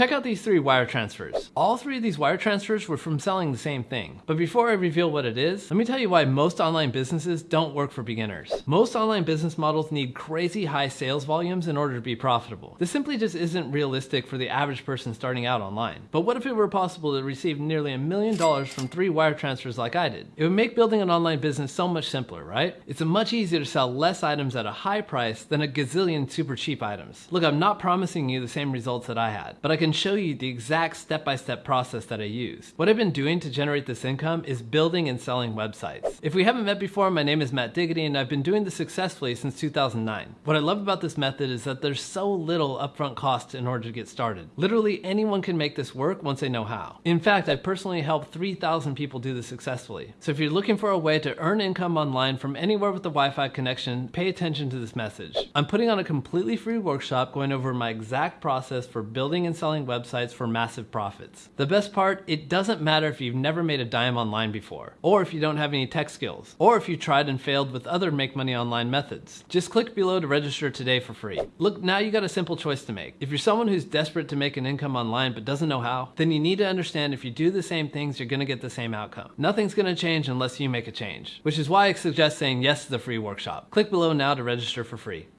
Check out these three wire transfers. All three of these wire transfers were from selling the same thing. But before I reveal what it is, let me tell you why most online businesses don't work for beginners. Most online business models need crazy high sales volumes in order to be profitable. This simply just isn't realistic for the average person starting out online. But what if it were possible to receive nearly a million dollars from three wire transfers like I did? It would make building an online business so much simpler, right? It's much easier to sell less items at a high price than a gazillion super cheap items. Look, I'm not promising you the same results that I had, but I can show you the exact step-by-step process that I use. What I've been doing to generate this income is building and selling websites. If we haven't met before, my name is Matt Diggity and I've been doing this successfully since 2009. What I love about this method is that there's so little upfront cost in order to get started. Literally anyone can make this work once they know how. In fact, I've personally helped 3,000 people do this successfully. So if you're looking for a way to earn income online from anywhere with a Wi-Fi connection, pay attention to this message. I'm putting on a completely free workshop going over my exact process for building and selling websites for massive profits. The best part, it doesn't matter if you've never made a dime online before, or if you don't have any tech skills, or if you tried and failed with other make money online methods. Just click below to register today for free. Look, now you got a simple choice to make. If you're someone who's desperate to make an income online but doesn't know how, then you need to understand if you do the same things, you're gonna get the same outcome. Nothing's gonna change unless you make a change, which is why I suggest saying yes to the free workshop. Click below now to register for free.